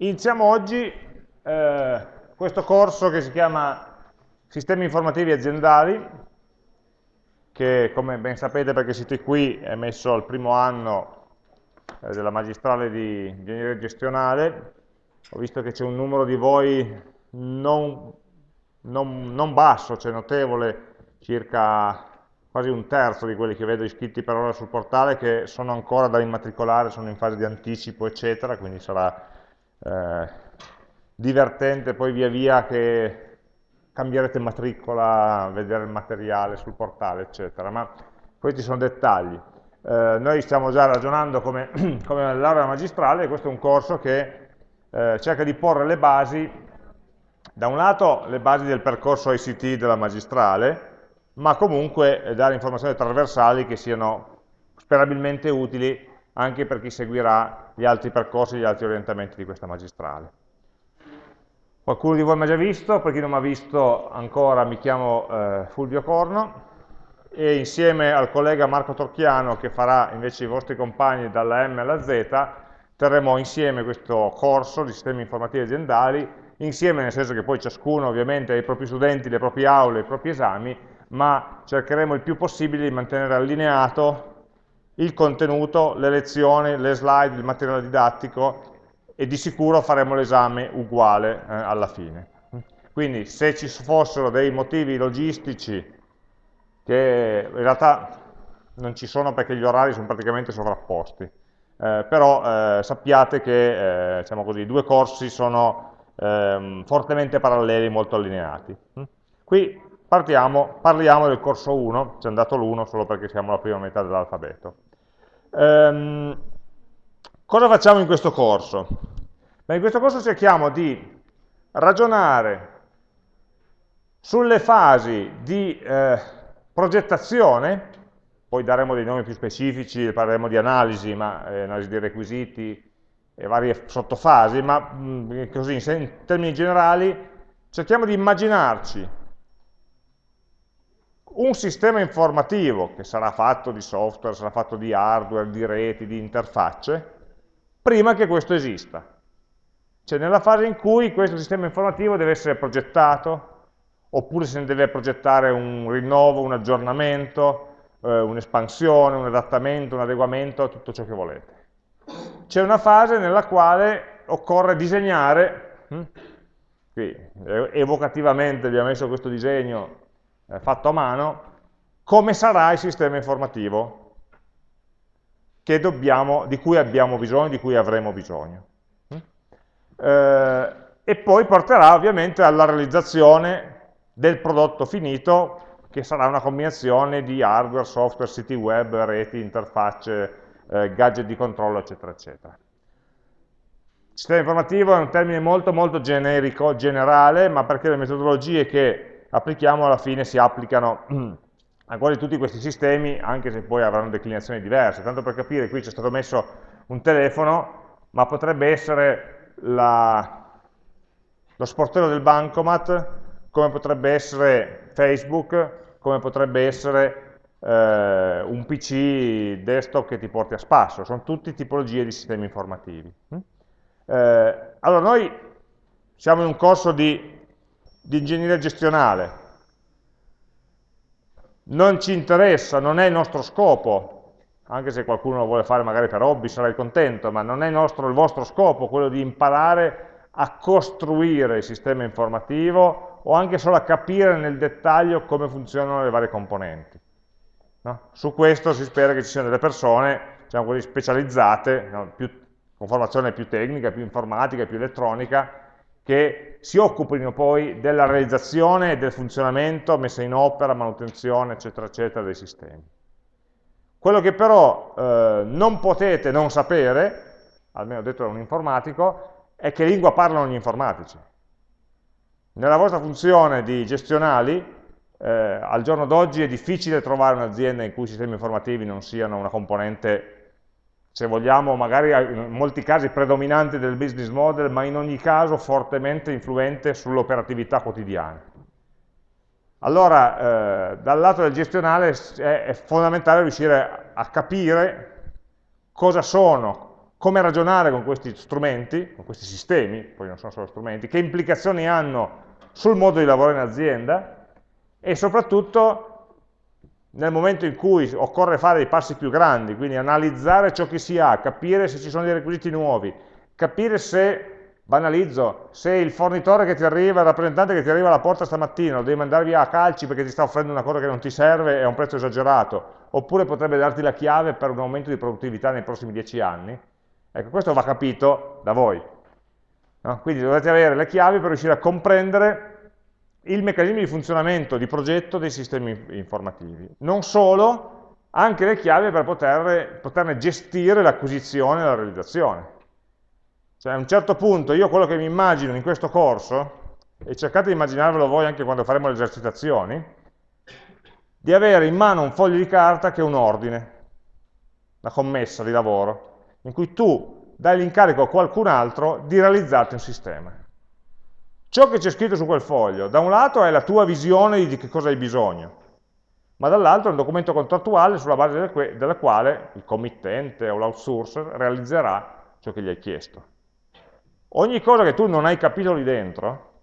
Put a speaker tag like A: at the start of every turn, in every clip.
A: Iniziamo oggi eh, questo corso che si chiama Sistemi informativi aziendali, che come ben sapete perché siete qui è messo al primo anno eh, della magistrale di ingegneria gestionale. Ho visto che c'è un numero di voi non, non, non basso, cioè notevole, circa quasi un terzo di quelli che vedo iscritti per ora sul portale che sono ancora da immatricolare, sono in fase di anticipo eccetera, quindi sarà eh, divertente poi via via che cambierete matricola, vedere il materiale sul portale, eccetera, ma questi sono dettagli. Eh, noi stiamo già ragionando come, come laurea magistrale e questo è un corso che eh, cerca di porre le basi, da un lato le basi del percorso ICT della magistrale, ma comunque dare informazioni trasversali che siano sperabilmente utili anche per chi seguirà gli altri percorsi, gli altri orientamenti di questa magistrale. Qualcuno di voi mi ha già visto, per chi non mi ha visto ancora mi chiamo eh, Fulvio Corno e insieme al collega Marco Torchiano che farà invece i vostri compagni dalla M alla Z terremo insieme questo corso di sistemi informativi aziendali, insieme nel senso che poi ciascuno ovviamente ha i propri studenti, le proprie aule, i propri esami, ma cercheremo il più possibile di mantenere allineato il contenuto, le lezioni, le slide, il materiale didattico e di sicuro faremo l'esame uguale eh, alla fine. Quindi se ci fossero dei motivi logistici che in realtà non ci sono perché gli orari sono praticamente sovrapposti, eh, però eh, sappiate che eh, diciamo così, i due corsi sono ehm, fortemente paralleli, molto allineati. Qui partiamo, parliamo del corso 1, c'è andato l'1 solo perché siamo alla prima metà dell'alfabeto. Ehm, cosa facciamo in questo corso? Beh, in questo corso cerchiamo di ragionare sulle fasi di eh, progettazione, poi daremo dei nomi più specifici, parleremo di analisi, ma, eh, analisi dei requisiti e varie sottofasi, ma mh, mm, così in termini generali cerchiamo di immaginarci un sistema informativo che sarà fatto di software, sarà fatto di hardware, di reti, di interfacce, prima che questo esista. Cioè nella fase in cui questo sistema informativo deve essere progettato, oppure se ne deve progettare un rinnovo, un aggiornamento, eh, un'espansione, un adattamento, un adeguamento, tutto ciò che volete. C'è una fase nella quale occorre disegnare, hm? qui evocativamente vi ho messo questo disegno eh, fatto a mano, come sarà il sistema informativo dobbiamo, di cui abbiamo bisogno, di cui avremo bisogno. Eh, e poi porterà ovviamente alla realizzazione del prodotto finito, che sarà una combinazione di hardware, software, siti web, reti, interfacce, eh, gadget di controllo, eccetera, eccetera. Sistema informativo è un termine molto molto generico, generale, ma perché le metodologie che applichiamo alla fine si applicano a quasi tutti questi sistemi, anche se poi avranno declinazioni diverse. Tanto per capire, qui c'è stato messo un telefono, ma potrebbe essere la, lo sportello del bancomat, come potrebbe essere Facebook, come potrebbe essere eh, un PC desktop che ti porti a spasso. Sono tutte tipologie di sistemi informativi. Eh, allora, noi siamo in un corso di di ingegneria gestionale. Non ci interessa, non è il nostro scopo, anche se qualcuno lo vuole fare magari per hobby, sarai contento, ma non è il, nostro, il vostro scopo quello di imparare a costruire il sistema informativo o anche solo a capire nel dettaglio come funzionano le varie componenti. No? Su questo si spera che ci siano delle persone, diciamo così, specializzate, no? più, con formazione più tecnica, più informatica, più elettronica, che si occupino poi della realizzazione del funzionamento, messa in opera, manutenzione, eccetera, eccetera, dei sistemi. Quello che però eh, non potete non sapere, almeno detto da un informatico, è che lingua parlano gli informatici. Nella vostra funzione di gestionali, eh, al giorno d'oggi è difficile trovare un'azienda in cui i sistemi informativi non siano una componente se vogliamo magari in molti casi predominante del business model, ma in ogni caso fortemente influente sull'operatività quotidiana. Allora, eh, dal lato del gestionale è, è, fondamentale riuscire a capire cosa sono come ragionare con questi strumenti, con questi sistemi, poi non sono solo strumenti, che implicazioni hanno sul modo di lavorare in azienda e soprattutto nel momento in cui occorre fare dei passi più grandi, quindi analizzare ciò che si ha, capire se ci sono dei requisiti nuovi, capire se Banalizzo, se il fornitore che ti arriva, il rappresentante che ti arriva alla porta stamattina lo devi mandare via a calci perché ti sta offrendo una cosa che non ti serve e a un prezzo esagerato, oppure potrebbe darti la chiave per un aumento di produttività nei prossimi dieci anni, ecco, questo va capito da voi. No? Quindi dovete avere le chiavi per riuscire a comprendere il meccanismo di funzionamento di progetto dei sistemi informativi. Non solo, anche le chiavi per poter, poterne gestire l'acquisizione e la realizzazione. Cioè a un certo punto io quello che mi immagino in questo corso, e cercate di immaginarvelo voi anche quando faremo le esercitazioni, di avere in mano un foglio di carta che è un ordine, una commessa di lavoro, in cui tu dai l'incarico a qualcun altro di realizzarti un sistema. Ciò che c'è scritto su quel foglio, da un lato è la tua visione di che cosa hai bisogno, ma dall'altro è un documento contrattuale sulla base del quale il committente o l'outsourcer realizzerà ciò che gli hai chiesto. Ogni cosa che tu non hai capito lì dentro,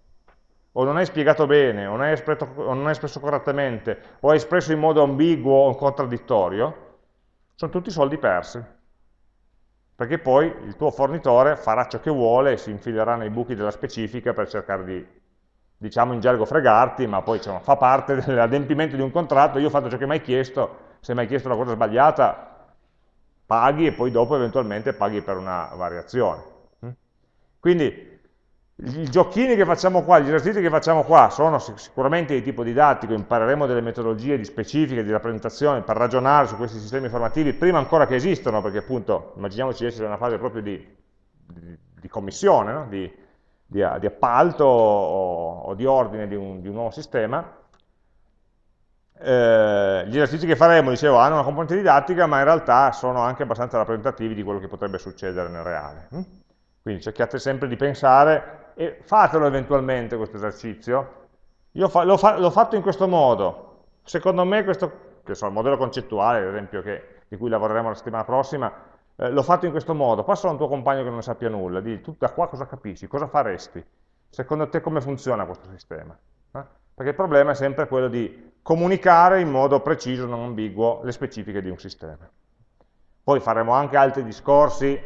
A: o non hai spiegato bene, o non hai, espresso, o non hai espresso correttamente, o hai espresso in modo ambiguo o contraddittorio, sono tutti soldi persi. Perché poi il tuo fornitore farà ciò che vuole e si infilerà nei buchi della specifica per cercare di, diciamo in gergo, fregarti, ma poi insomma, fa parte dell'adempimento di un contratto, io ho fatto ciò che mi hai chiesto, se mi hai chiesto una cosa sbagliata, paghi e poi dopo eventualmente paghi per una variazione. Quindi i giochini che facciamo qua, gli esercizi che facciamo qua sono sicuramente di tipo didattico, impareremo delle metodologie di specifiche di rappresentazione per ragionare su questi sistemi informativi prima ancora che esistano, perché appunto immaginiamoci di essere in una fase proprio di, di, di commissione, no? di, di, appalto o, o, di ordine di un, un nuovo sistema. Eh, gli esercizi che faremo, dicevo, hanno una componente didattica, ma in realtà sono anche abbastanza rappresentativi di quello che potrebbe succedere nel reale. Hm? Quindi cercate sempre di pensare e fatelo eventualmente questo esercizio. Io l'ho fa fatto in questo modo. Secondo me questo, che so, il modello concettuale, ad esempio, che, di cui lavoreremo la settimana prossima, eh, l'ho fatto in questo modo. Passalo a un tuo compagno che non ne sappia nulla, di tu da qua cosa capisci, cosa faresti? Secondo te come funziona questo sistema? Eh? Perché il problema è sempre quello di comunicare in modo preciso, non ambiguo, le specifiche di un sistema. Poi faremo anche altri discorsi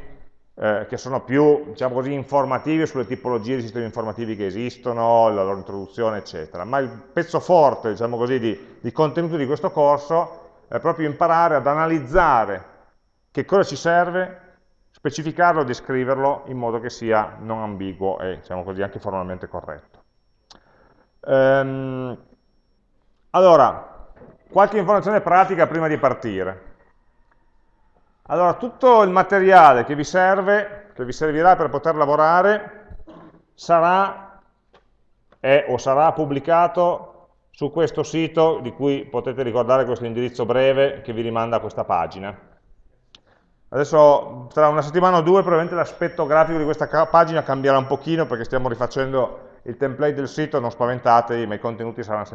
A: eh, che sono più, diciamo così, informativi sulle tipologie di sistemi informativi che esistono, la loro introduzione, eccetera. Ma il pezzo forte, diciamo così, di, di contenuto di questo corso è proprio imparare ad analizzare che cosa ci serve, specificarlo descriverlo in modo che sia non ambiguo e, diciamo così, anche formalmente corretto. Ehm, allora, qualche informazione pratica prima di partire. Allora, tutto il materiale che vi serve, che vi servirà per poter lavorare, sarà è, o sarà pubblicato su questo sito, di cui potete ricordare questo indirizzo breve che vi rimanda a questa pagina. Adesso, tra una settimana o due, probabilmente l'aspetto grafico di questa pagina cambierà un pochino, perché stiamo rifacendo il template del sito, non spaventatevi, ma i contenuti saranno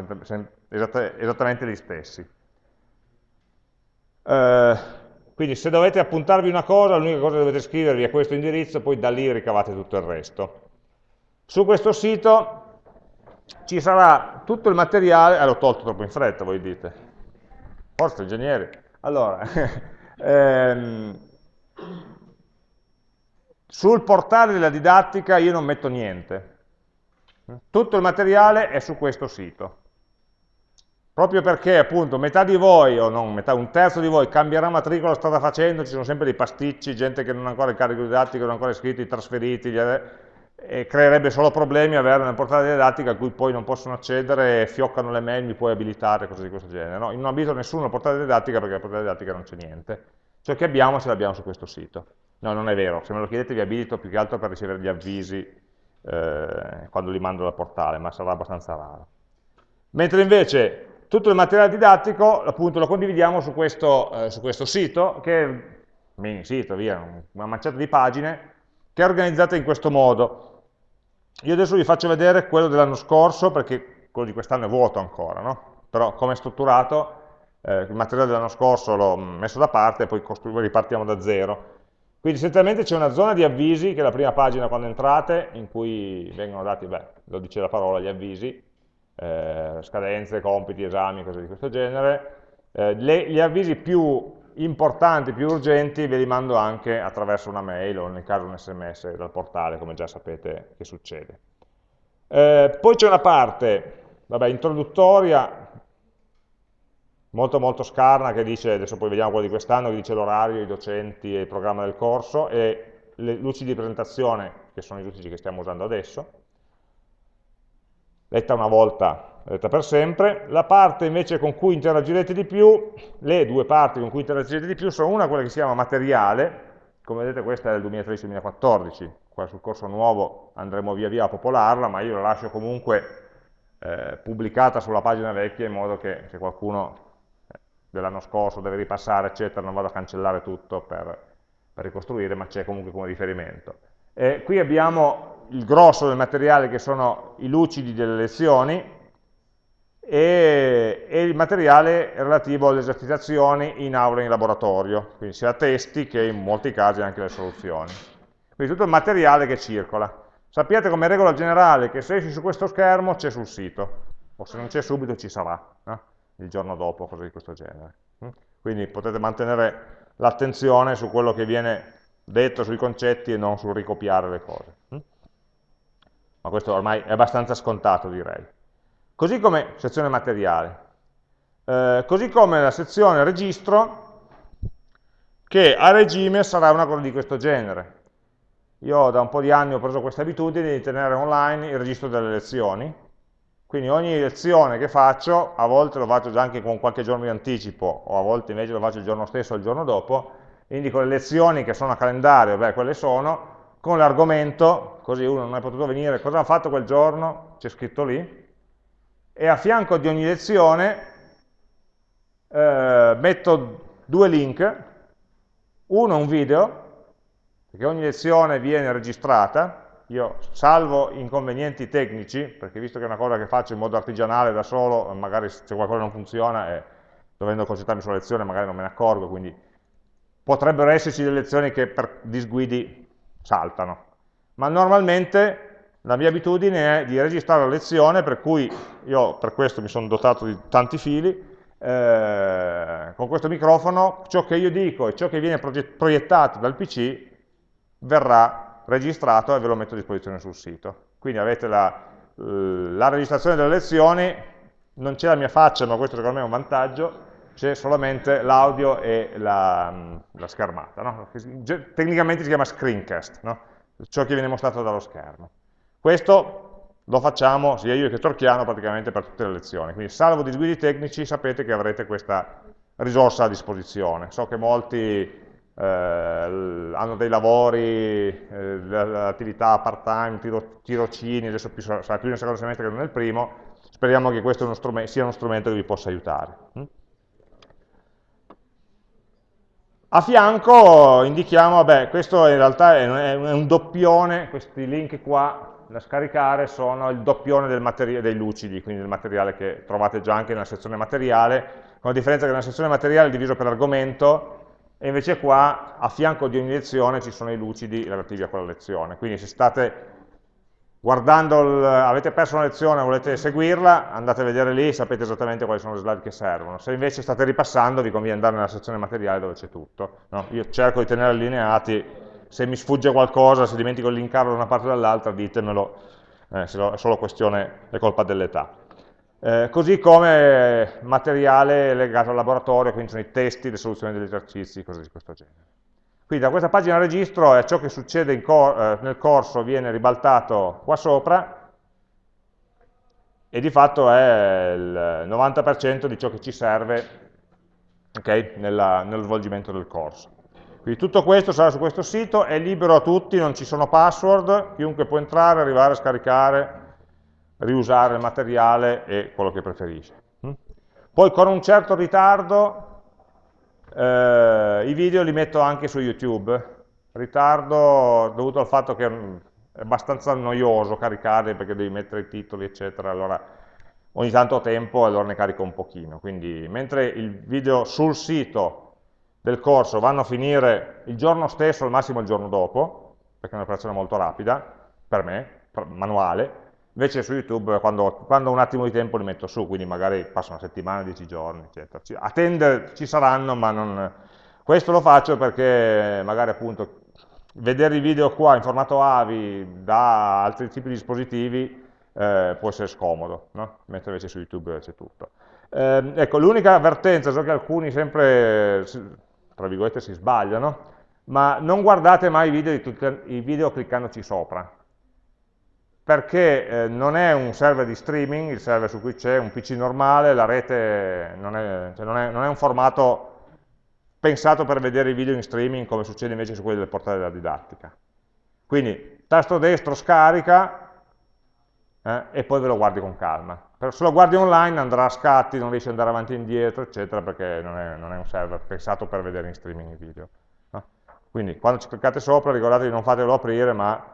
A: esattamente gli stessi. Eh, quindi se dovete appuntarvi una cosa, l'unica cosa che dovete scrivervi è questo indirizzo, poi da lì ricavate tutto il resto. Su questo sito ci sarà tutto il materiale, ah l'ho tolto troppo in fretta, voi dite. Forza, ingegneri. Allora, ehm, sul portale della didattica io non metto niente. Tutto il materiale è su questo sito proprio perché appunto metà di voi, o non metà, un terzo di voi cambierà matricola, strada facendo, ci sono sempre dei pasticci, gente che non ha ancora il carico didattico, non ha ancora iscritti, trasferiti, e creerebbe solo problemi avere una portale didattica a cui poi non possono accedere, fioccano le mail, mi puoi abilitare, cose di questo genere. No, non abito nessuno la portale didattica perché la portale didattica non c'è niente. Ciò che abbiamo ce l'abbiamo su questo sito. No, non è vero, se me lo chiedete vi abilito più che altro per ricevere gli avvisi eh, quando li mando dal portale, ma sarà abbastanza raro. Mentre invece tutto il materiale didattico appunto lo condividiamo su questo, eh, su questo sito, che è mini sito, via, una manciata di pagine, che è organizzata in questo modo. Io adesso vi faccio vedere quello dell'anno scorso, perché quello di quest'anno è vuoto ancora, no? però come è strutturato, eh, il materiale dell'anno scorso l'ho messo da parte e poi ripartiamo da zero. Quindi essenzialmente c'è una zona di avvisi, che è la prima pagina quando entrate, in cui vengono dati, beh, lo dice la parola, gli avvisi, eh, scadenze, compiti, esami, cose di questo genere. Eh, le, gli avvisi più importanti, più urgenti, ve li mando anche attraverso una mail o nel caso un sms dal portale, come già sapete che succede. Eh, poi c'è una parte, vabbè, introduttoria, molto molto scarna che dice, adesso poi vediamo quello di quest'anno, che dice l'orario, i docenti e il programma del corso e le luci di presentazione, che sono i luci che stiamo usando adesso, letta una volta, letta per sempre. La parte invece con cui interagirete di più, le due parti con cui interagirete di più sono una quella che si chiama materiale, come vedete questa è del 2013-2014, qua sul corso nuovo andremo via via a popolarla, ma io la lascio comunque eh, pubblicata sulla pagina vecchia in modo che se qualcuno dell'anno scorso, deve ripassare, eccetera, non vado a cancellare tutto per, per ricostruire, ma c'è comunque come riferimento. E qui abbiamo il grosso del materiale che sono i lucidi delle lezioni e, e il materiale relativo alle esercitazioni in aula e in laboratorio, quindi sia testi che in molti casi anche le soluzioni. Quindi tutto il materiale che circola. Sappiate come regola generale che se esci su questo schermo c'è sul sito, o se non c'è subito ci sarà. No? il giorno dopo, cose di questo genere. Mm? Quindi potete mantenere l'attenzione su quello che viene detto sui concetti e non sul ricopiare le cose. Ma questo ormai è abbastanza scontato, direi. Così come sezione materiale. Eh, così come la sezione registro, che a regime sarà una cosa di questo genere. Io da un po' di anni ho preso questa abitudine di tenere online il registro delle lezioni, quindi ogni lezione che faccio, a volte lo faccio già anche con qualche giorno di anticipo, o a volte invece lo faccio il giorno stesso o il giorno dopo, indico le lezioni che sono a calendario, beh, quelle sono, con l'argomento, così uno non è potuto venire, cosa ha fatto quel giorno, c'è scritto lì, e a fianco di ogni lezione eh, metto due link, uno un video, perché ogni lezione viene registrata, io salvo inconvenienti tecnici, perché visto che è una cosa che faccio in modo artigianale da solo, magari se qualcosa non funziona e dovendo concentrarmi sulla lezione magari non me ne accorgo, quindi potrebbero esserci delle lezioni che per disguidi saltano. Ma normalmente la mia abitudine è di registrare la lezione, per cui io per questo mi sono dotato di tanti fili, eh, con questo microfono ciò che io dico e ciò che viene proiettato dal PC verrà registrato e ve lo metto a disposizione sul sito. Quindi avete la, la registrazione delle lezioni, non c'è la mia faccia, ma questo secondo me è un vantaggio, c'è solamente l'audio e la, la schermata. No? Tecnicamente si chiama screencast, no? ciò che viene mostrato dallo schermo. Questo lo facciamo sia io che Torchiano praticamente per tutte le lezioni, quindi salvo disguidi tecnici sapete che avrete questa risorsa a disposizione. So che molti eh, hanno dei lavori, eh, attività part-time, tiro, tirocini, adesso più, sarà più nel secondo semestre che nel primo, speriamo che questo sia uno strumento che vi possa aiutare. Mm? A fianco indichiamo, vabbè, questo in realtà è un doppione, questi link qua da scaricare sono il doppione dei lucidi, quindi del materiale che trovate già anche nella sezione materiale, con la differenza che nella sezione materiale è diviso per argomento, e invece qua a fianco di ogni lezione ci sono i lucidi relativi a quella lezione. Quindi se state guardando, il, avete perso una lezione e volete seguirla, andate a vedere lì, sapete esattamente quali sono le slide che servono. Se invece state ripassando, vi conviene andare nella sezione materiale dove c'è tutto. No? Io cerco di tenere allineati, se mi sfugge qualcosa, se dimentico di linkarlo da una parte o dall'altra, ditemelo, eh, se è solo questione, è colpa dell'età. Eh, così come materiale legato al laboratorio, quindi sono i testi, le soluzioni degli esercizi, cose di questo genere. Quindi da questa pagina registro è ciò che succede cor eh, nel corso viene ribaltato qua sopra e di fatto è il 90% di ciò che ci serve okay, nella, nello svolgimento del corso. Quindi tutto questo sarà su questo sito, è libero a tutti, non ci sono password, chiunque può entrare, arrivare, scaricare, riusare il materiale e quello che preferisce. Mm? Poi con un certo ritardo eh, i video li metto anche su YouTube, ritardo dovuto al fatto che è abbastanza noioso caricarli perché devi mettere i titoli eccetera, allora ogni tanto ho tempo e allora ne carico un pochino, quindi mentre il video sul sito del corso vanno a finire il giorno stesso, al massimo il giorno dopo, perché è un'operazione molto rapida, per me, manuale, invece su YouTube quando, quando, ho un attimo di tempo li metto su, quindi magari passa una settimana, dieci giorni, eccetera. A tender ci saranno, ma non... Questo lo faccio perché magari appunto vedere i video qua in formato AVI da altri tipi di dispositivi eh, può essere scomodo, no? mentre invece su YouTube c'è tutto. Eh, ecco, l'unica avvertenza, so che alcuni sempre, tra virgolette, si sbagliano, ma non guardate mai i video, i video cliccandoci sopra, perché eh, non è un server di streaming, il server su cui c'è un PC normale, la rete non è, cioè non, è, non è, un formato pensato per vedere i video in streaming come succede invece su quelli del portale della didattica. Quindi tasto destro scarica eh, e poi ve lo guardi con calma. Per, se lo guardi online andrà a scatti, non riesci ad andare avanti e indietro, eccetera, perché non è, non è un server pensato per vedere in streaming i video. Quindi quando ci cliccate sopra ricordate di non fatelo aprire, ma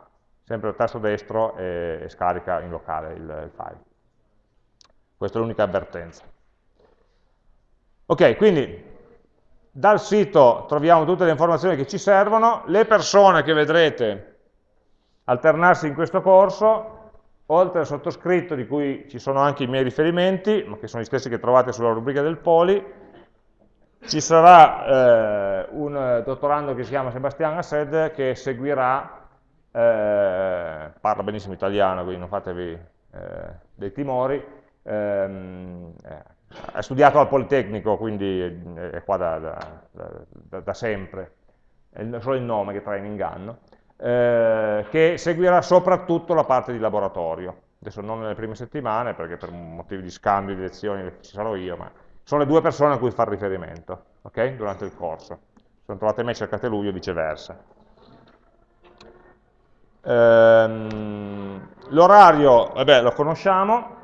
A: sempre il tasto destro e, e scarica in locale il, il file. Questa è l'unica avvertenza. Ok, quindi dal sito troviamo tutte le informazioni che ci servono, le persone che vedrete alternarsi in questo corso, oltre al sottoscritto di cui ci sono anche i miei riferimenti, ma che sono gli stessi che trovate sulla rubrica del Poli, ci sarà eh, un dottorando che si chiama Sebastian Assed che seguirà eh, parla benissimo italiano, quindi non fatevi eh, dei timori, ehm, eh, ha studiato al Politecnico, quindi è qua da, da, da, da sempre, è solo il nome che trae in inganno, eh, che seguirà soprattutto la parte di laboratorio. Adesso non nelle prime settimane, perché per motivi di scambio di lezioni ci sarò io, ma sono le due persone a cui fare riferimento, ok? Durante il corso. Se non trovate me, cercate lui o viceversa. Ehm, L'orario, vabbè, lo conosciamo,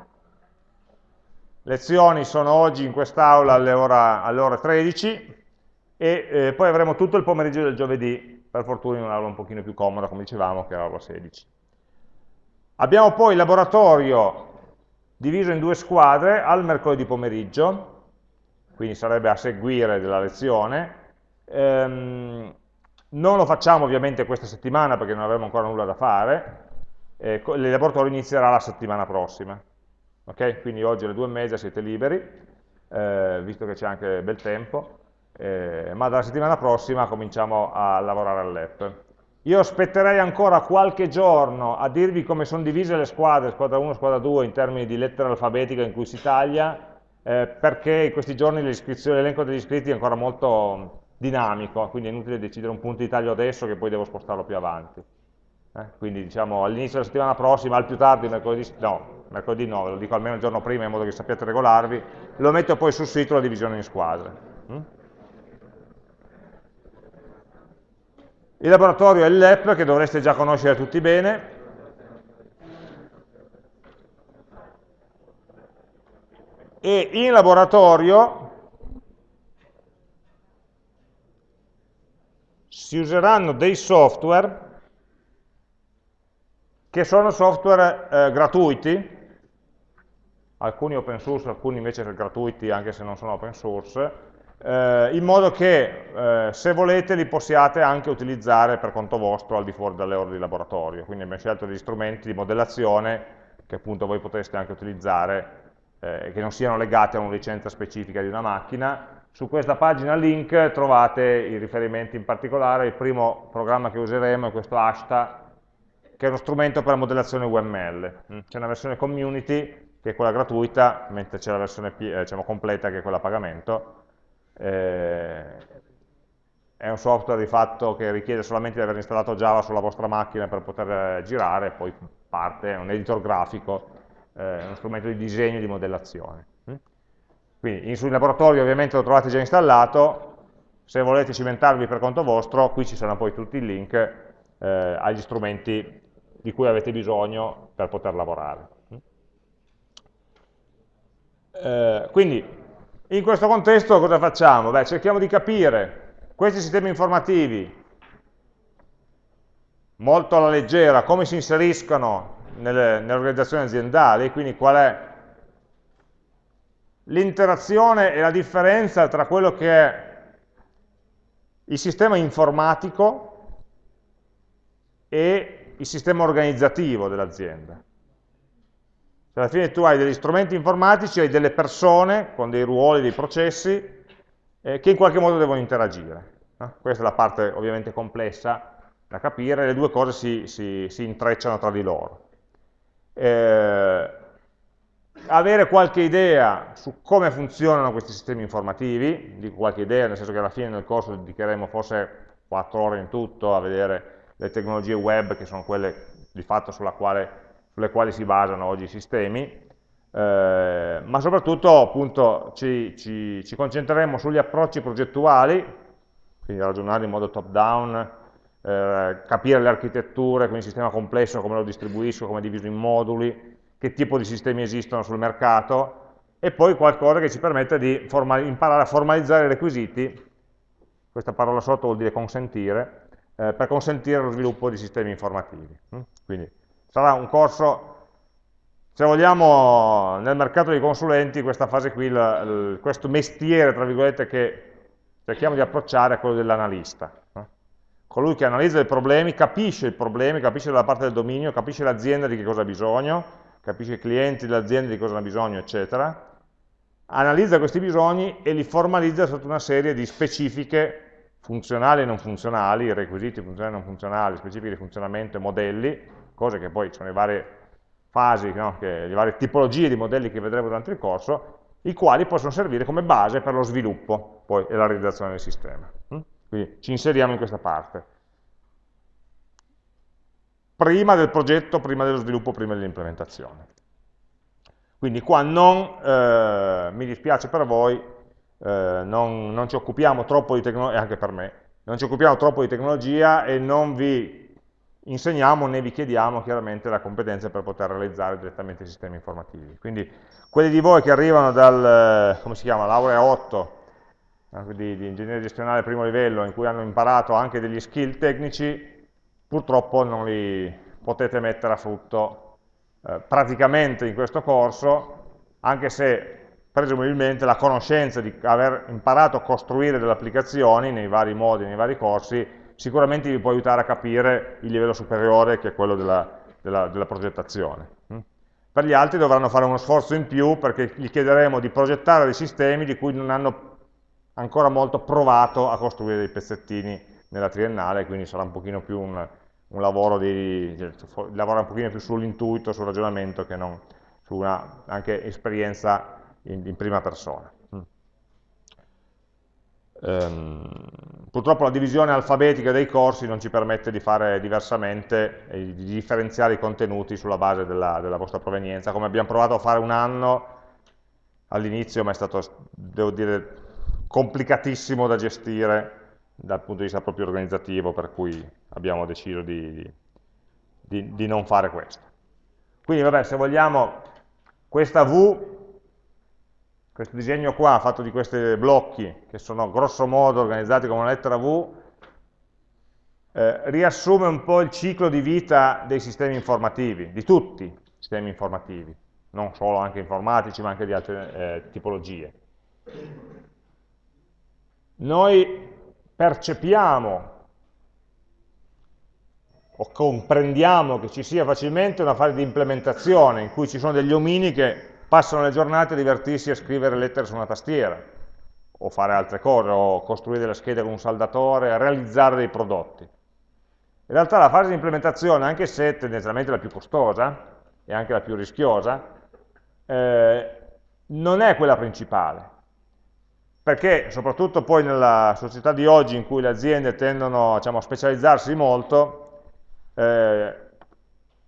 A: lezioni sono oggi in quest'aula alle, alle, ore 13 e eh, poi avremo tutto il pomeriggio del giovedì, per fortuna in un'aula un pochino più comoda, come dicevamo, che è l'aula 16. Abbiamo poi il laboratorio diviso in due squadre al mercoledì pomeriggio, quindi sarebbe a seguire della lezione, ehm, non lo facciamo ovviamente questa settimana perché non avremo ancora nulla da fare, eh, il laboratorio inizierà la settimana prossima. Okay? Quindi oggi alle due e mezza siete liberi, eh, visto che c'è anche bel tempo, eh, ma dalla settimana prossima cominciamo a lavorare all'app. Io aspetterei ancora qualche giorno a dirvi come sono divise le squadre, squadra 1 squadra 2, in termini di lettera alfabetica in cui si taglia, eh, perché in questi giorni l'elenco degli iscritti è ancora molto dinamico, quindi è inutile decidere un punto di taglio adesso che poi devo spostarlo più avanti. Eh? Quindi diciamo all'inizio della settimana prossima, al più tardi, mercoledì, no, mercoledì no, ve lo dico almeno il giorno prima in modo che sappiate regolarvi, lo metto poi sul sito la divisione in squadre. Mm? Il laboratorio è l'EP che dovreste già conoscere tutti bene. E in laboratorio si useranno dei software che sono software eh, gratuiti, alcuni open source, alcuni invece gratuiti anche se non sono open source, eh, in modo che eh, se volete li possiate anche utilizzare per conto vostro al di fuori dalle ore di laboratorio. Quindi abbiamo scelto degli strumenti di modellazione che appunto voi potreste anche utilizzare, eh, che non siano legati a una licenza specifica di una macchina, su questa pagina link trovate i riferimenti in particolare, il primo programma che useremo è questo Ashta, che è uno strumento per la modellazione UML. Mm, c'è una versione community, che è quella gratuita, mentre c'è la versione eh, diciamo, completa, che è quella a pagamento. Eh, è un software di fatto che richiede solamente di aver installato Java sulla vostra macchina per poter eh, girare, poi parte, è un editor grafico, eh, uno strumento di disegno e di modellazione. Quindi sul laboratorio ovviamente lo trovate già installato, se volete cimentarvi per conto vostro, qui ci saranno poi tutti i link eh, agli strumenti di cui avete bisogno per poter lavorare. Eh, quindi, in questo contesto cosa facciamo? Beh, cerchiamo di capire questi sistemi informativi molto alla leggera, come si inseriscono nelle organizzazioni aziendali, quindi qual è l'interazione e la differenza tra quello che è il sistema informatico e il sistema organizzativo dell'azienda. Cioè, alla fine tu hai degli strumenti informatici, hai delle persone con dei ruoli, dei processi, eh, che in qualche modo devono interagire. Eh? Questa è la parte ovviamente complessa da capire, le due cose si, si, si intrecciano tra di loro. Eh, avere qualche idea su come funzionano questi sistemi informativi, dico qualche idea, nel senso che alla fine del corso dedicheremo forse 4 ore in tutto a vedere le tecnologie web, che sono quelle di fatto quale, sulle quali si basano oggi i sistemi, eh, ma soprattutto appunto ci, ci, ci, concentreremo sugli approcci progettuali, quindi ragionare in modo top down, eh, capire le architetture, quindi il sistema complesso, come lo distribuisco, come è diviso in moduli, che tipo di sistemi esistono sul mercato, e poi qualcosa che ci permette di imparare a formalizzare i requisiti, questa parola sotto vuol dire consentire, eh, per consentire lo sviluppo di sistemi informativi. Mm? Quindi sarà un corso, se vogliamo, nel mercato dei consulenti, questa fase qui, il, il, questo mestiere, tra virgolette, che cerchiamo di approcciare è quello dell'analista. No? Colui che analizza i problemi, capisce i problemi, capisce la parte del dominio, capisce l'azienda di che cosa ha bisogno, capisce i clienti dell'azienda di cosa hanno bisogno, eccetera, analizza questi bisogni e li formalizza sotto una serie di specifiche funzionali e non funzionali, requisiti funzionali e non funzionali, specifiche di funzionamento e modelli, cose che poi sono le varie fasi, no? che, le varie tipologie di modelli che vedremo durante il corso, i quali possono servire come base per lo sviluppo poi, e la realizzazione del sistema. Quindi ci inseriamo in questa parte prima del progetto, prima dello sviluppo, prima dell'implementazione. Quindi qua non, eh, mi dispiace per voi, eh, non, non, ci occupiamo troppo di tecnologia, anche per me, non ci occupiamo troppo di tecnologia e non vi insegniamo né vi chiediamo chiaramente la competenza per poter realizzare direttamente i sistemi informativi. Quindi quelli di voi che arrivano dal, come si chiama, laurea 8, eh, di, di ingegneria gestionale primo livello, in cui hanno imparato anche degli skill tecnici, purtroppo non li potete mettere a frutto eh, praticamente in questo corso, anche se presumibilmente la conoscenza di aver imparato a costruire delle applicazioni nei vari modi, nei vari corsi, sicuramente vi può aiutare a capire il livello superiore che è quello della, della, della progettazione. Mm? Per gli altri dovranno fare uno sforzo in più perché gli chiederemo di progettare dei sistemi di cui non hanno ancora molto provato a costruire dei pezzettini nella triennale, quindi sarà un pochino più un, un lavoro di, lavora un pochino più sull'intuito, sul ragionamento che non su una anche esperienza in, in prima persona. Um, purtroppo la divisione alfabetica dei corsi non ci permette di fare diversamente e di differenziare i contenuti sulla base della, della vostra provenienza, come abbiamo provato a fare un anno all'inizio, ma è stato, devo dire, complicatissimo da gestire dal punto di vista proprio organizzativo, per cui abbiamo deciso di, di, di non fare questo. Quindi vabbè, se vogliamo, questa V, questo disegno qua, fatto di questi blocchi, che sono grosso modo organizzati come una lettera V, eh, riassume un po' il ciclo di vita dei sistemi informativi, di tutti i sistemi informativi, non solo anche informatici, ma anche di altre eh, tipologie. Noi percepiamo o comprendiamo che ci sia facilmente una fase di implementazione in cui ci sono degli omini che passano le giornate a divertirsi a scrivere lettere su una tastiera o fare altre cose, o costruire delle schede con un saldatore, realizzare dei prodotti. In realtà la fase di implementazione, anche se tendenzialmente la più costosa e anche la più rischiosa, eh, non è quella principale, perché soprattutto poi nella società di oggi in cui le aziende tendono diciamo, a specializzarsi molto, eh,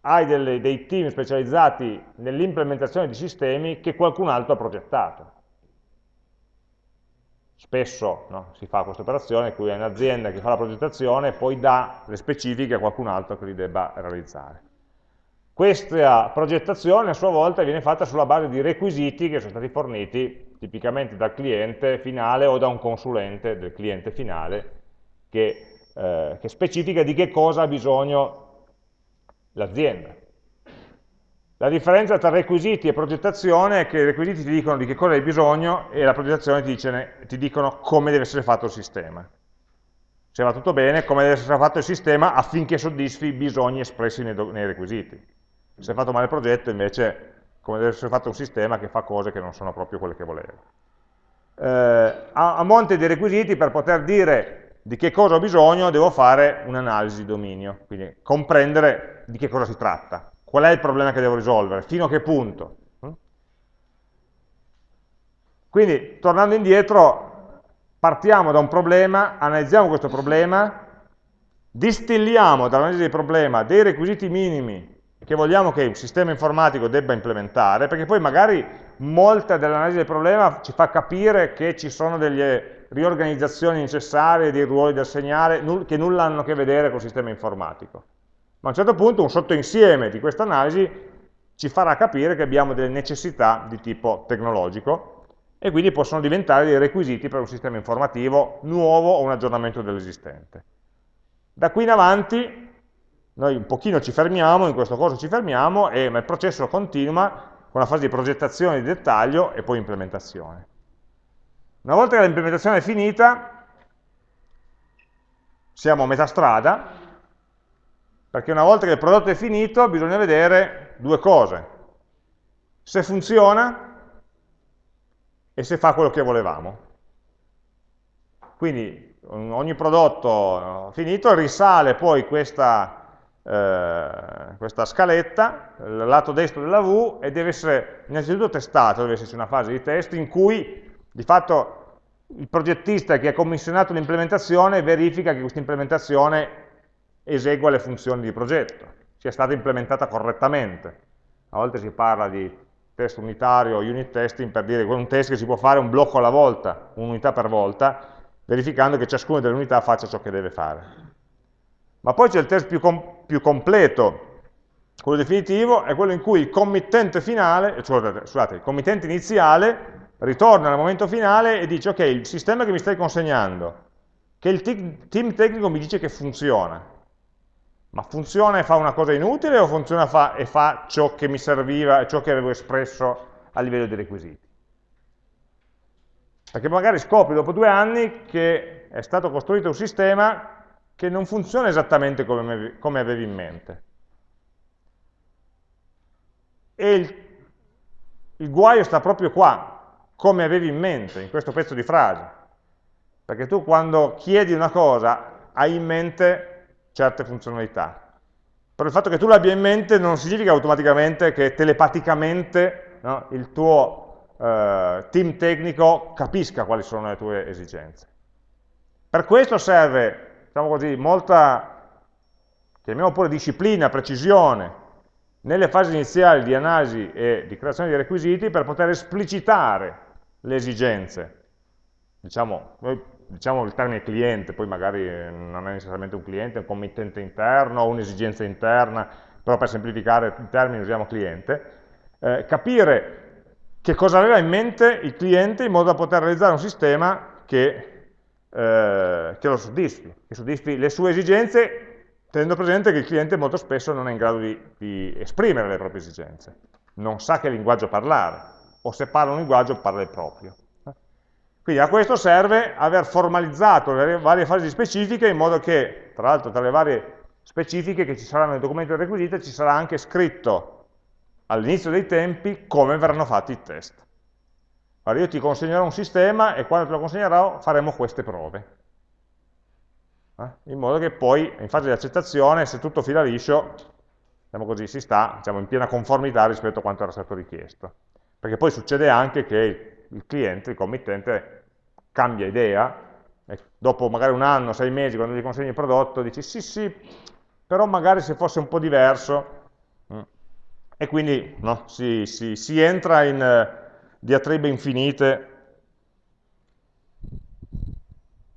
A: hai delle, dei team specializzati nell'implementazione di sistemi che qualcun altro ha progettato. Spesso no, si fa questa operazione cui hai un'azienda che fa la progettazione e poi dà le specifiche a qualcun altro che li debba realizzare. Questa progettazione a sua volta viene fatta sulla base di requisiti che sono stati forniti tipicamente dal cliente finale o da un consulente del cliente finale che, eh, che specifica di che cosa ha bisogno l'azienda. La differenza tra requisiti e progettazione è che i requisiti ti dicono di che cosa hai bisogno e la progettazione ti, dice, ti dicono come deve essere fatto il sistema. se va tutto bene, come deve essere fatto il sistema affinché soddisfi i bisogni espressi nei, nei requisiti. Se è fatto male il progetto, invece, come deve essere fatto un sistema che fa cose che non sono proprio quelle che voleva. Eh, a, a monte dei requisiti, per poter dire di che cosa ho bisogno, devo fare un'analisi di dominio, quindi comprendere di che cosa si tratta, qual è il problema che devo risolvere, fino a che punto. Quindi, tornando indietro, partiamo da un problema, analizziamo questo problema, distilliamo dall'analisi del problema dei requisiti minimi che vogliamo che un sistema informatico debba implementare, perché poi magari molta dell'analisi del problema ci fa capire che ci sono delle riorganizzazioni necessarie, dei ruoli da assegnare, che nulla hanno a che vedere con il sistema informatico. Ma a un certo punto un sottoinsieme di questa analisi ci farà capire che abbiamo delle necessità di tipo tecnologico e quindi possono diventare dei requisiti per un sistema informativo nuovo o un aggiornamento dell'esistente. Da qui in avanti noi un pochino ci fermiamo, in questo corso ci fermiamo, e, ma il processo continua con la fase di progettazione di dettaglio e poi implementazione. Una volta che l'implementazione è finita, siamo a metà strada, perché una volta che il prodotto è finito bisogna vedere due cose. Se funziona e se fa quello che volevamo. Quindi ogni prodotto eh, finito risale poi questa, eh, questa scaletta, il lato destro della V, e deve essere innanzitutto testato, deve esserci una fase di test in cui di fatto il progettista che ha commissionato l'implementazione verifica che questa implementazione esegua le funzioni di progetto, sia stata implementata correttamente. A volte si parla di test unitario, unit testing, per dire un test che si può fare un blocco alla volta, un'unità per volta, verificando che ciascuna delle unità faccia ciò che deve fare. Ma poi c'è il test più, com più, completo, quello definitivo, è quello in cui il committente finale, eh, scusate, il committente iniziale ritorna al momento finale e dice ok, il sistema che mi stai consegnando, che il team tecnico mi dice che funziona, ma funziona e fa una cosa inutile o funziona fa, e fa ciò che mi serviva, ciò che avevo espresso a livello di requisiti? Perché magari scopri dopo due anni che è stato costruito un sistema che non funziona esattamente come, come avevi in mente. E il, il guaio sta proprio qua, come avevi in mente, in questo pezzo di frase. Perché tu quando chiedi una cosa hai in mente certe funzionalità. Però il fatto che tu l'abbia in mente non significa automaticamente che telepaticamente no, il tuo eh, team tecnico capisca quali sono le tue esigenze. Per questo serve, diciamo così, molta, chiamiamo pure disciplina, precisione, nelle fasi iniziali di analisi e di creazione dei requisiti per poter esplicitare le esigenze. Diciamo, diciamo il termine cliente, poi magari non è necessariamente un cliente, è un committente interno o un'esigenza interna, però per semplificare i termini usiamo cliente, eh, capire che cosa aveva in mente il cliente in modo da poter realizzare un sistema che, eh, che lo soddisfi, che soddisfi le sue esigenze, tenendo presente che il cliente molto spesso non è in grado di, di esprimere le proprie esigenze, non sa che linguaggio parlare, o se parla un linguaggio parla il proprio. Quindi a questo serve aver formalizzato le varie fasi specifiche in modo che, tra l'altro tra le varie specifiche che ci saranno nel documento requisito, ci sarà anche scritto all'inizio dei tempi come verranno fatti i test. Allora io ti consegnerò un sistema e quando te lo consegnerò faremo queste prove. Eh? In modo che poi in fase di accettazione, se tutto fila liscio, diciamo così, si sta diciamo, in piena conformità rispetto a quanto era stato richiesto. Perché poi succede anche che il cliente, il committente, cambia idea, dopo magari un anno, sei mesi, quando gli consegni il prodotto, dici sì sì, però magari se fosse un po' diverso, mm. e quindi no, si, si, si, entra in diatribe infinite,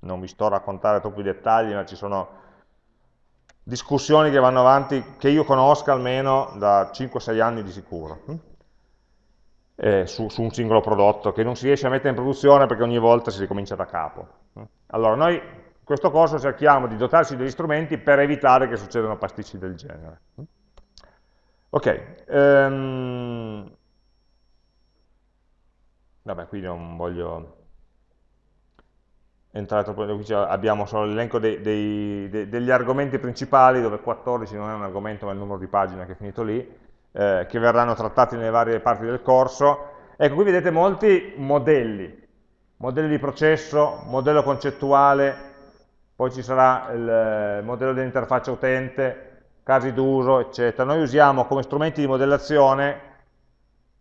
A: non vi sto a raccontare troppi dettagli, ma ci sono discussioni che vanno avanti, che io conosca almeno da 5-6 anni di sicuro. Mm eh, su, su, un singolo prodotto che non si riesce a mettere in produzione perché ogni volta si ricomincia da capo. Allora, noi in questo corso cerchiamo di dotarci degli strumenti per evitare che succedano pasticci del genere. Ok, um, vabbè, qui non voglio... entrare troppo, abbiamo solo l'elenco degli argomenti principali, dove 14 non è un argomento ma è il numero di pagina che è finito lì, eh, che verranno trattati nelle varie parti del corso. Ecco, qui vedete molti modelli, modelli di processo, modello concettuale, poi ci sarà il modello dell'interfaccia utente, casi d'uso, eccetera. Noi usiamo come strumenti di modellazione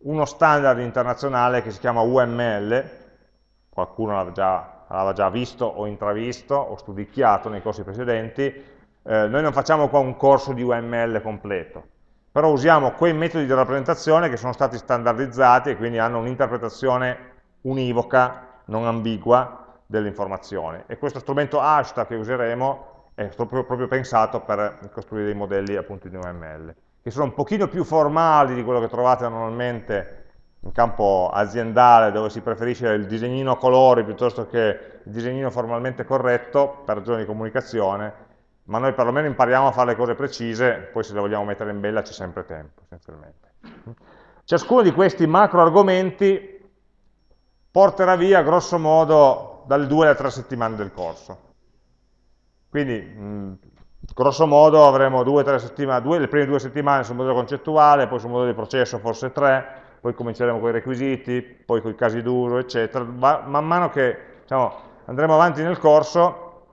A: uno standard internazionale che si chiama UML, qualcuno l'aveva già, già, visto o intravisto o studicchiato nei corsi precedenti, eh, noi non facciamo qua un corso di UML completo, però usiamo quei metodi di rappresentazione che sono stati standardizzati e quindi hanno un'interpretazione univoca, non ambigua, dell'informazione. E questo strumento hashtag che useremo è proprio, proprio pensato per costruire dei modelli appunto di UML che sono un pochino più formali di quello che trovate normalmente in campo aziendale, dove si preferisce il disegnino a colori piuttosto che il disegnino formalmente corretto, per ragioni di comunicazione, ma noi perlomeno impariamo a fare le cose precise, poi se le vogliamo mettere in bella c'è sempre tempo, essenzialmente. Ciascuno di questi macro argomenti porterà via, grosso modo, dalle due alle tre settimane del corso. Quindi, mh, grosso modo avremo due, tre settimane, due, le prime due settimane sul modello concettuale, poi sul modello di processo forse tre, poi cominceremo con i requisiti, poi con i casi d'uso, eccetera. Ma, man mano che diciamo, andremo avanti nel corso,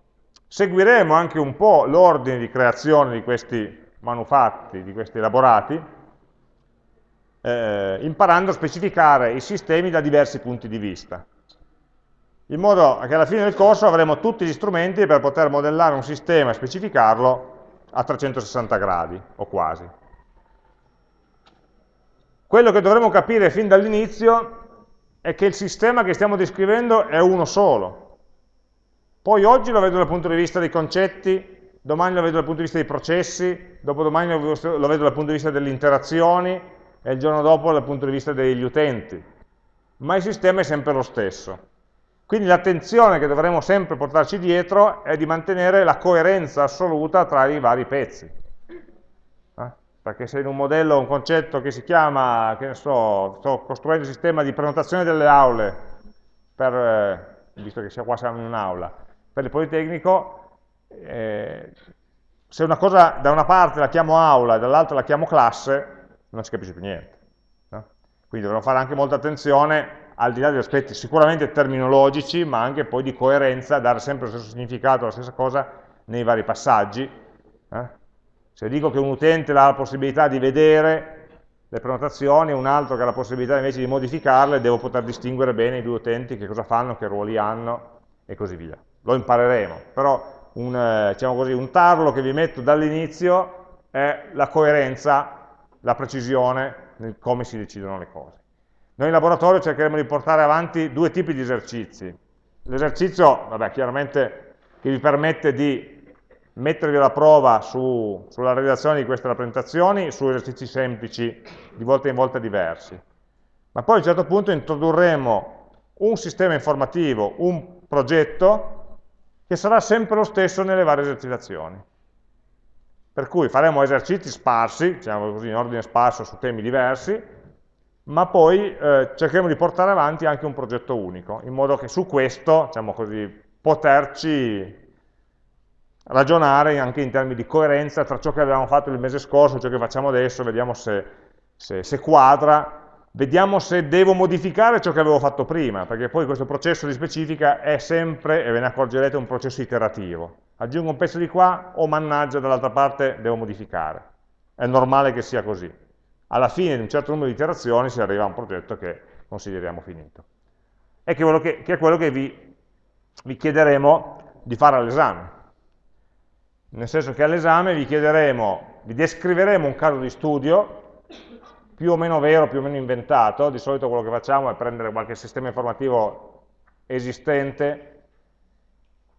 A: seguiremo anche un po' l'ordine di creazione di questi manufatti, di questi elaborati, eh, imparando a specificare i sistemi da diversi punti di vista in modo che alla fine del corso avremo tutti gli strumenti per poter modellare un sistema e specificarlo a 360 gradi, o quasi. Quello che dovremo capire fin dall'inizio è che il sistema che stiamo descrivendo è uno solo. Poi oggi lo vedo dal punto di vista dei concetti, domani lo vedo dal punto di vista dei processi, dopodomani lo vedo dal punto di vista delle interazioni e il giorno dopo dal punto di vista degli utenti. Ma il sistema è sempre lo stesso. Quindi l'attenzione che dovremo sempre portarci dietro è di mantenere la coerenza assoluta tra i vari pezzi. Eh? Perché se in un modello, un concetto che si chiama, che ne so, sto costruendo un sistema di prenotazione delle aule, per, eh, visto che qua siamo in un'aula, per il Politecnico, eh, se una cosa da una parte la chiamo aula e dall'altra la chiamo classe, non si capisce più niente. No? Quindi dovremo fare anche molta attenzione al di là degli aspetti sicuramente terminologici, ma anche poi di coerenza, dare sempre lo stesso significato, la stessa cosa nei vari passaggi. Eh? Se dico che un utente ha la possibilità di vedere le prenotazioni, un altro che ha la possibilità invece di modificarle, devo poter distinguere bene i due utenti, che cosa fanno, che ruoli hanno e così via. Lo impareremo, però un, eh, diciamo così, un tarlo che vi metto dall'inizio è la coerenza, la precisione nel come si decidono le cose. Noi in laboratorio cercheremo di portare avanti due tipi di esercizi. L'esercizio, vabbè, chiaramente, che vi permette di mettervi alla prova su, sulla redazione di queste rappresentazioni, su esercizi semplici, di volta in volta diversi. Ma poi a un certo punto introdurremo un sistema informativo, un progetto, che sarà sempre lo stesso nelle varie esercitazioni. Per cui faremo esercizi sparsi, diciamo così, in ordine sparso su temi diversi, ma poi eh, cercheremo di portare avanti anche un progetto unico, in modo che su questo, diciamo così, poterci ragionare anche in termini di coerenza tra ciò che avevamo fatto il mese scorso e ciò che facciamo adesso, vediamo se, se, se quadra, vediamo se devo modificare ciò che avevo fatto prima, perché poi questo processo di specifica è sempre, e ve ne accorgerete, un processo iterativo. Aggiungo un pezzo di qua, o mannaggia, dall'altra parte devo modificare. È normale che sia così alla fine di un certo numero di iterazioni si arriva a un progetto che consideriamo finito. E che, che, che è quello che vi, vi chiederemo di fare all'esame. Nel senso che all'esame vi chiederemo, vi descriveremo un caso di studio, più o meno vero, più o meno inventato, di solito quello che facciamo è prendere qualche sistema informativo esistente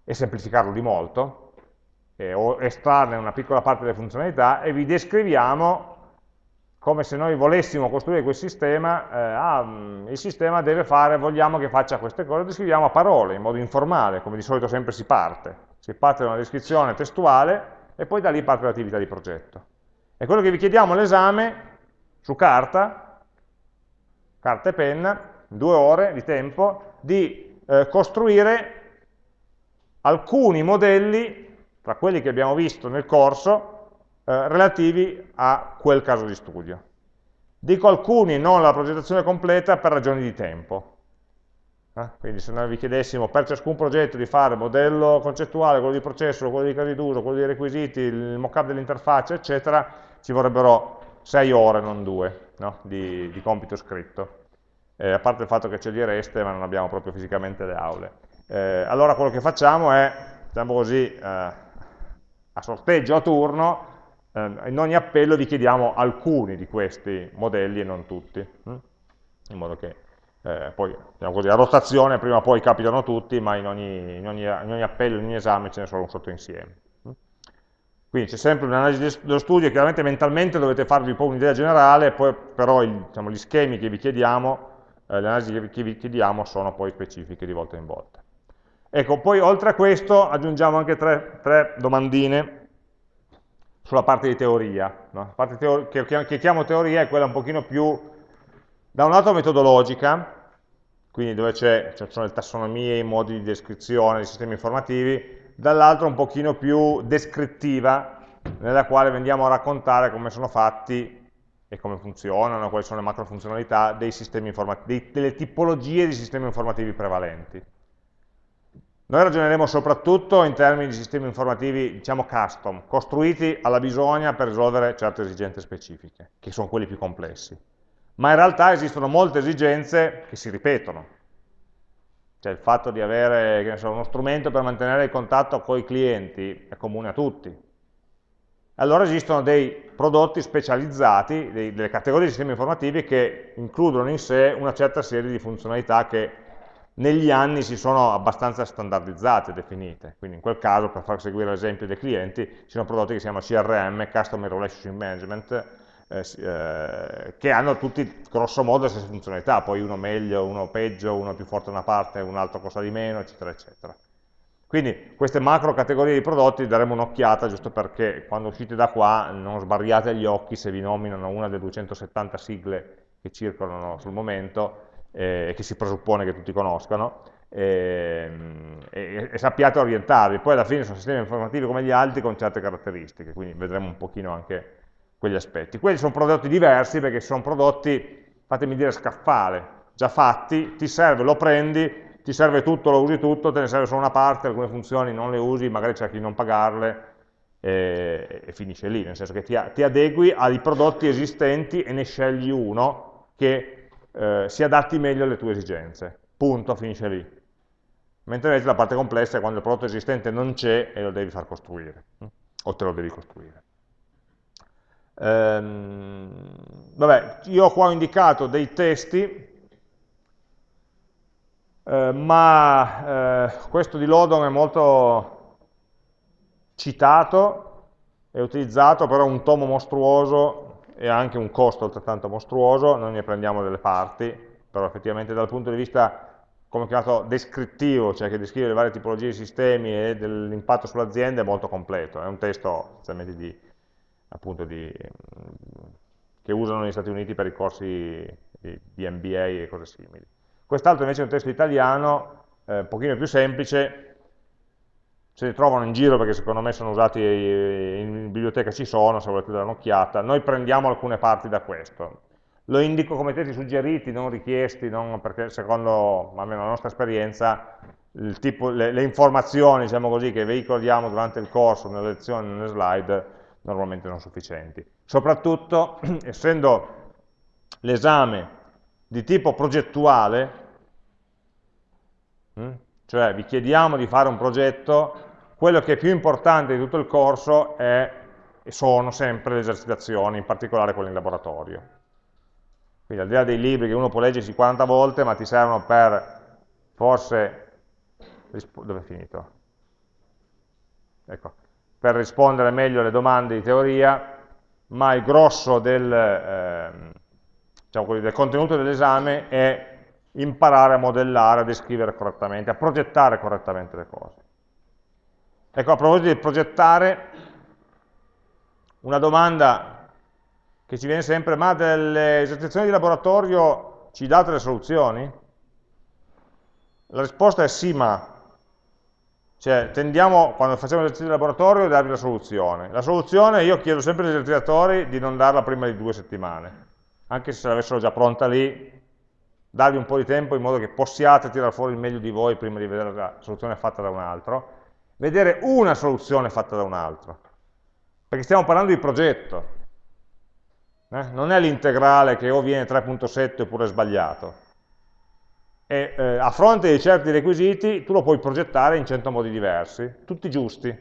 A: e semplificarlo di molto, eh, o estrarne una piccola parte delle funzionalità, e vi descriviamo come se noi volessimo costruire quel sistema, eh, ah, mm, il sistema deve fare, vogliamo che faccia queste cose, descriviamo a parole, in modo informale, come di solito sempre si parte. Si parte da una descrizione testuale e poi da lì parte l'attività di progetto. E quello che vi chiediamo all'esame, su carta, carta e penna, due ore di tempo, di eh, costruire alcuni modelli, tra quelli che abbiamo visto nel corso, eh, relativi a quel caso di studio. Dico alcuni, non la progettazione completa, per ragioni di tempo. Eh? Quindi se noi vi chiedessimo per ciascun progetto di fare modello concettuale, quello di processo, quello di casi d'uso, quello dei requisiti, il mock-up dell'interfaccia, eccetera, ci vorrebbero 6 ore, non 2, no? di, di, compito scritto. Eh, a parte il fatto che ce li reste, ma non abbiamo proprio fisicamente le aule. Eh, allora quello che facciamo è, diciamo così, eh, a sorteggio, a turno, in ogni appello vi chiediamo alcuni di questi modelli e non tutti, hm? in modo che eh, poi, diciamo così, a rotazione prima o poi capitano tutti, ma in ogni, in ogni, in ogni appello, in ogni esame ce ne sono un sottoinsieme. Quindi c'è sempre un'analisi dello studio, chiaramente mentalmente dovete farvi un po' un'idea generale, poi però il, diciamo, gli schemi che vi chiediamo, eh, le analisi che vi chiediamo sono poi specifiche di volta in volta. Ecco, poi oltre a questo aggiungiamo anche tre, tre domandine sulla parte di teoria. No? La parte teor che, che chiamo teoria è quella un pochino più, da un lato metodologica, quindi dove ci sono le tassonomie, i modi di descrizione dei sistemi informativi, dall'altro un pochino più descrittiva, nella quale andiamo a raccontare come sono fatti e come funzionano, quali sono le macro funzionalità dei sistemi delle tipologie di sistemi informativi prevalenti. Noi ragioneremo soprattutto in termini di sistemi informativi, diciamo custom, costruiti alla bisogna per risolvere certe esigenze specifiche, che sono quelli più complessi. Ma in realtà esistono molte esigenze che si ripetono, cioè il fatto di avere so, uno strumento per mantenere il contatto con i clienti è comune a tutti. Allora esistono dei prodotti specializzati, dei, delle categorie di sistemi informativi che includono in sé una certa serie di funzionalità che negli anni si sono abbastanza standardizzate, definite. Quindi in quel caso, per far seguire l'esempio dei clienti, ci sono prodotti che si chiamano CRM, Customer Relationship Management, eh, eh, che hanno tutti grosso modo le stesse funzionalità, poi uno meglio, uno peggio, uno più forte da una parte, un altro costa di meno, eccetera, eccetera. Quindi queste macro categorie di prodotti daremo un'occhiata giusto perché quando uscite da qua non sbarriate gli occhi se vi nominano una delle 270 sigle che circolano sul momento eh, che si presuppone che tutti conoscano e, e, e, sappiate orientarvi. Poi alla fine sono sistemi informativi come gli altri con certe caratteristiche, quindi vedremo un pochino anche quegli aspetti. Quelli sono prodotti diversi perché sono prodotti, fatemi dire, scaffale, già fatti, ti serve, lo prendi, ti serve tutto, lo usi tutto, te ne serve solo una parte, alcune funzioni non le usi, magari cerchi di non pagarle e, e finisce lì, nel senso che ti, ti, adegui ai prodotti esistenti e ne scegli uno che eh, si adatti meglio alle tue esigenze. Punto, finisce lì. Mentre invece la parte complessa è quando il prodotto esistente non c'è e lo devi far costruire, o te lo devi costruire. Ehm, vabbè, io qua ho indicato dei testi, eh, ma eh, questo di Lodon è molto citato, è utilizzato, però è un tomo mostruoso e ha anche un costo altrettanto mostruoso, noi ne prendiamo delle parti, però effettivamente dal punto di vista, come chiamato, descrittivo, cioè che descrive le varie tipologie di sistemi e dell'impatto sull'azienda, è molto completo, è un testo essenzialmente di appunto di, che usano negli Stati Uniti per i corsi di, MBA e cose simili. Quest'altro invece è un testo italiano, eh, un pochino più semplice, se ne trovano in giro perché secondo me sono usati in biblioteca ci sono, se volete dare un'occhiata, noi prendiamo alcune parti da questo. Lo indico come testi suggeriti, non richiesti, non perché secondo almeno la nostra esperienza tipo, le, le, informazioni diciamo così, che veicoliamo durante il corso, nelle lezioni, nelle slide, normalmente non sufficienti. Soprattutto, essendo l'esame di tipo progettuale, hm, cioè vi chiediamo di fare un progetto, quello che è più importante di tutto il corso è, sono sempre le esercitazioni, in particolare quelle in laboratorio. Quindi al di là dei libri che uno può leggersi 40 volte, ma ti servono per forse... dove è finito? Ecco, per rispondere meglio alle domande di teoria, ma il grosso del, eh, diciamo del contenuto dell'esame è imparare a modellare, a descrivere correttamente, a progettare correttamente le cose. Ecco, a proposito di progettare, una domanda che ci viene sempre, ma delle esercitazioni di laboratorio ci date le soluzioni? La risposta è sì, ma Cioè, tendiamo, quando facciamo l'esercizio di laboratorio, a darvi la soluzione. La soluzione, io chiedo sempre agli esercitatori di non darla prima di due settimane, anche se l'avessero già pronta lì, darvi un po' di tempo in modo che possiate tirare fuori il meglio di voi prima di vedere la soluzione fatta da un altro, vedere una soluzione fatta da un altro, perché stiamo parlando di progetto, eh? non è l'integrale che o viene 3.7 oppure è sbagliato, e eh, a fronte di certi requisiti tu lo puoi progettare in 100 modi diversi, tutti giusti,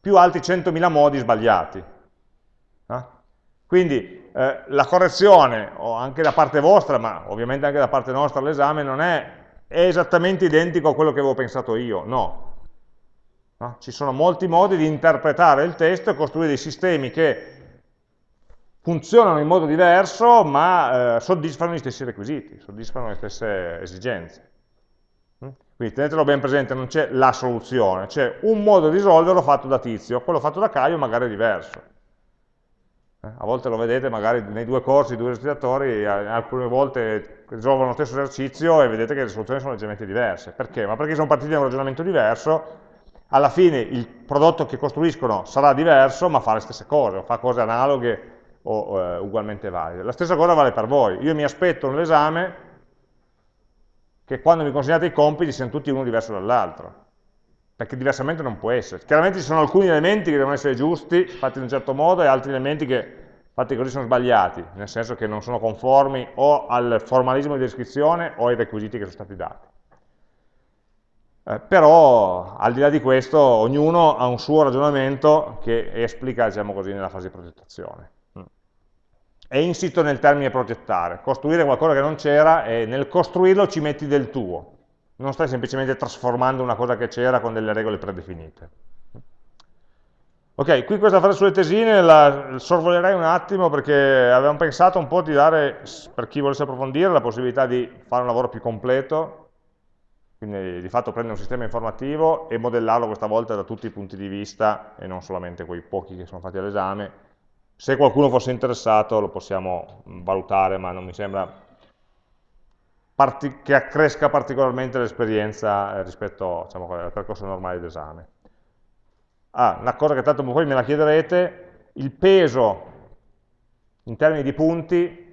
A: più altri 100.000 modi sbagliati. Eh? Quindi eh, la correzione, anche da parte vostra, ma ovviamente anche da parte nostra all'esame, non è, è, esattamente identico a quello che avevo pensato io, no. No. Ci sono molti modi di interpretare il testo e costruire dei sistemi che funzionano in modo diverso, ma eh, soddisfano gli stessi requisiti, soddisfano le stesse esigenze. Mm? Quindi tenetelo ben presente, non c'è la soluzione, c'è un modo di risolverlo fatto da Tizio, quello fatto da Caio magari è diverso. Eh? A volte lo vedete magari nei due corsi, due esercitatori, alcune volte risolvono lo stesso esercizio e vedete che le soluzioni sono leggermente diverse. Perché? Ma perché sono partiti da un ragionamento diverso, alla fine il prodotto che costruiscono sarà diverso, ma fa le stesse cose, o fa cose analoghe o eh, ugualmente valide. La stessa cosa vale per voi. Io mi aspetto nell'esame che quando mi consegnate i compiti siano tutti uno diverso dall'altro, perché diversamente non può essere. Chiaramente ci sono alcuni elementi che devono essere giusti, fatti in un certo modo, e altri elementi che fatti così sono sbagliati, nel senso che non sono conformi o al formalismo di descrizione o ai requisiti che sono stati dati. Eh, però, al di là di questo, ognuno ha un suo ragionamento che esplica, diciamo così, nella fase di progettazione. È insito nel termine progettare, costruire qualcosa che non c'era e nel costruirlo ci metti del tuo, non stai semplicemente trasformando una cosa che c'era con delle regole predefinite. Ok, qui questa frase sulle tesine la sorvolerei un attimo perché avevamo pensato un po' di dare, per chi volesse approfondire, la possibilità di fare un lavoro più completo, quindi di fatto prendere un sistema informativo e modellarlo questa volta da tutti i punti di vista e non solamente quei pochi che sono fatti all'esame, se qualcuno fosse interessato lo possiamo valutare, ma non mi sembra che accresca particolarmente l'esperienza eh, rispetto diciamo, al percorso normale d'esame. Ah, una cosa che tanto poi me la chiederete, il peso in termini di punti,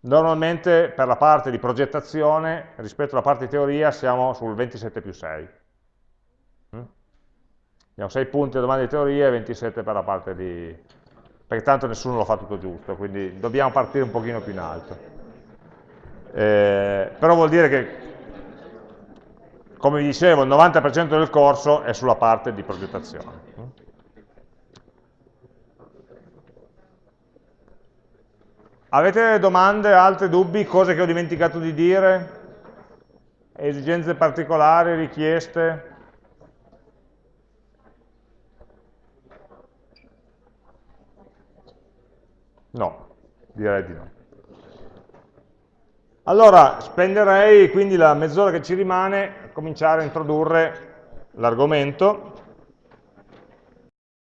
A: normalmente per la parte di progettazione rispetto alla parte di teoria siamo sul 27 più 6. Mm? Abbiamo 6 punti a domanda di teoria e 27 per la parte di, perché tanto nessuno lo fa tutto giusto, quindi dobbiamo partire un pochino più in alto. Eh, però vuol dire che, come vi dicevo, il 90% del corso è sulla parte di progettazione. Avete domande, altri dubbi, cose che ho dimenticato di dire? Esigenze particolari, richieste? No, direi di no. Allora, spenderei quindi la mezz'ora che ci rimane a cominciare a introdurre l'argomento